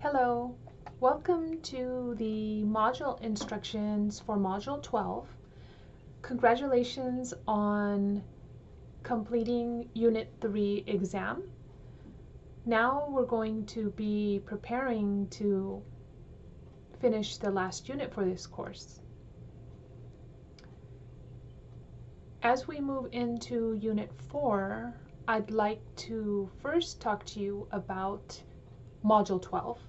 Hello, welcome to the module instructions for Module 12. Congratulations on completing Unit 3 exam. Now we're going to be preparing to finish the last unit for this course. As we move into Unit 4, I'd like to first talk to you about Module 12.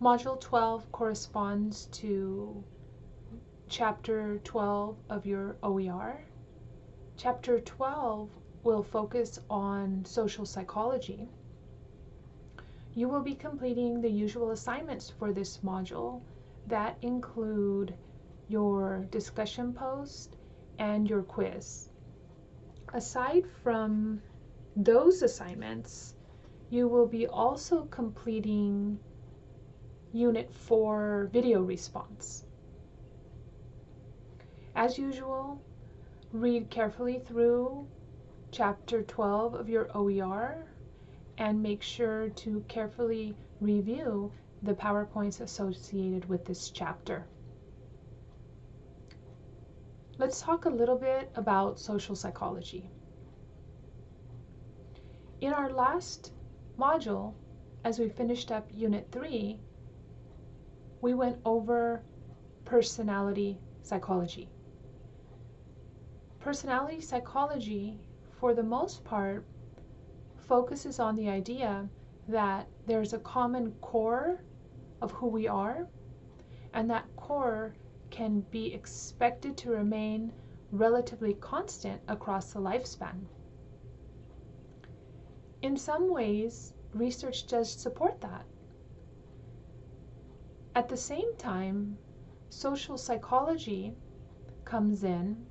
Module 12 corresponds to Chapter 12 of your OER. Chapter 12 will focus on social psychology. You will be completing the usual assignments for this module that include your discussion post and your quiz. Aside from those assignments, you will be also completing Unit 4 video response. As usual, read carefully through Chapter 12 of your OER and make sure to carefully review the PowerPoints associated with this chapter. Let's talk a little bit about social psychology. In our last module, as we finished up Unit 3, we went over personality psychology. Personality psychology, for the most part, focuses on the idea that there's a common core of who we are, and that core can be expected to remain relatively constant across the lifespan. In some ways, research does support that. At the same time, social psychology comes in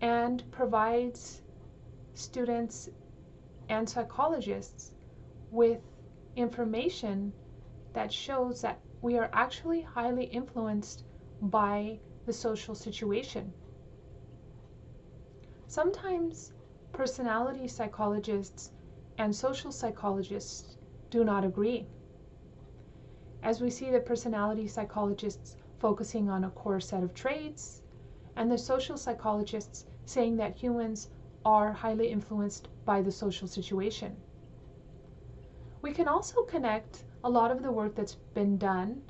and provides students and psychologists with information that shows that we are actually highly influenced by the social situation. Sometimes personality psychologists and social psychologists do not agree. As we see the personality psychologists focusing on a core set of traits, and the social psychologists saying that humans are highly influenced by the social situation. We can also connect a lot of the work that's been done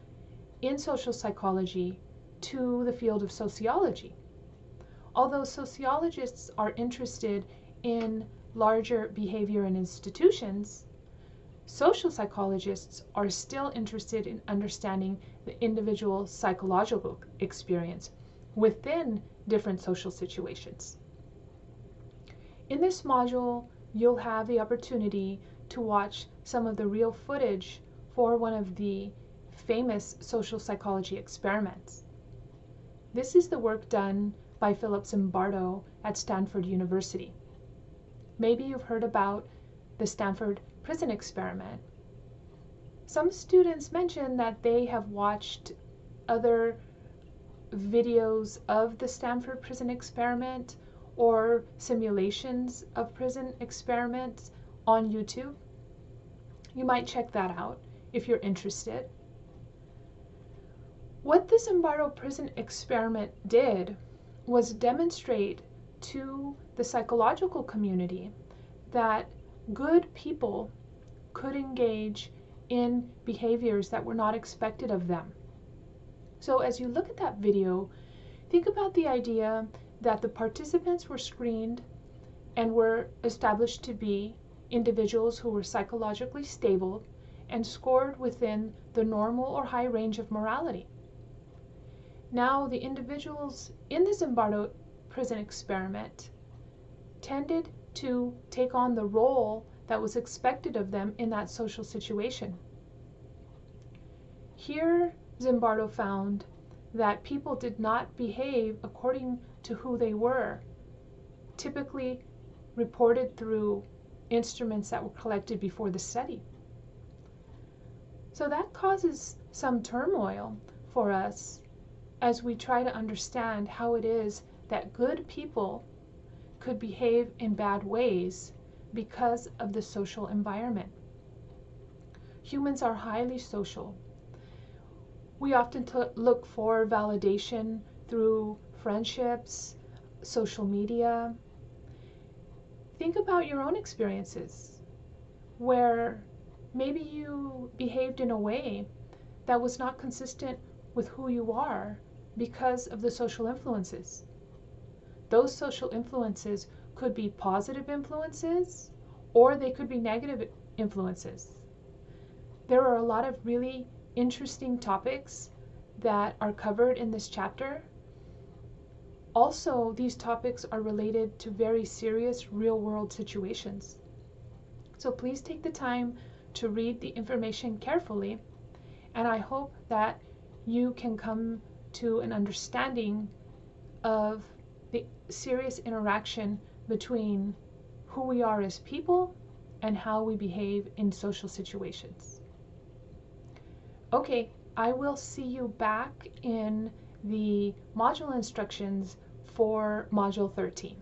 in social psychology to the field of sociology. Although sociologists are interested in larger behavior and institutions, social psychologists are still interested in understanding the individual psychological experience within different social situations. In this module, you'll have the opportunity to watch some of the real footage for one of the famous social psychology experiments. This is the work done by Philip Zimbardo at Stanford University. Maybe you've heard about the Stanford prison experiment. Some students mention that they have watched other videos of the Stanford prison experiment or simulations of prison experiments on YouTube. You might check that out if you're interested. What the Zimbardo prison experiment did was demonstrate to the psychological community that good people could engage in behaviors that were not expected of them. So as you look at that video, think about the idea that the participants were screened and were established to be individuals who were psychologically stable and scored within the normal or high range of morality. Now, the individuals in the Zimbardo prison experiment tended to take on the role that was expected of them in that social situation. Here, Zimbardo found that people did not behave according to who they were, typically reported through instruments that were collected before the study. So that causes some turmoil for us as we try to understand how it is that good people could behave in bad ways because of the social environment. Humans are highly social. We often look for validation through friendships, social media. Think about your own experiences where maybe you behaved in a way that was not consistent with who you are because of the social influences. Those social influences could be positive influences or they could be negative influences. There are a lot of really interesting topics that are covered in this chapter. Also, these topics are related to very serious real world situations. So please take the time to read the information carefully, and I hope that you can come to an understanding of the serious interaction between who we are as people and how we behave in social situations. Okay, I will see you back in the module instructions for Module 13.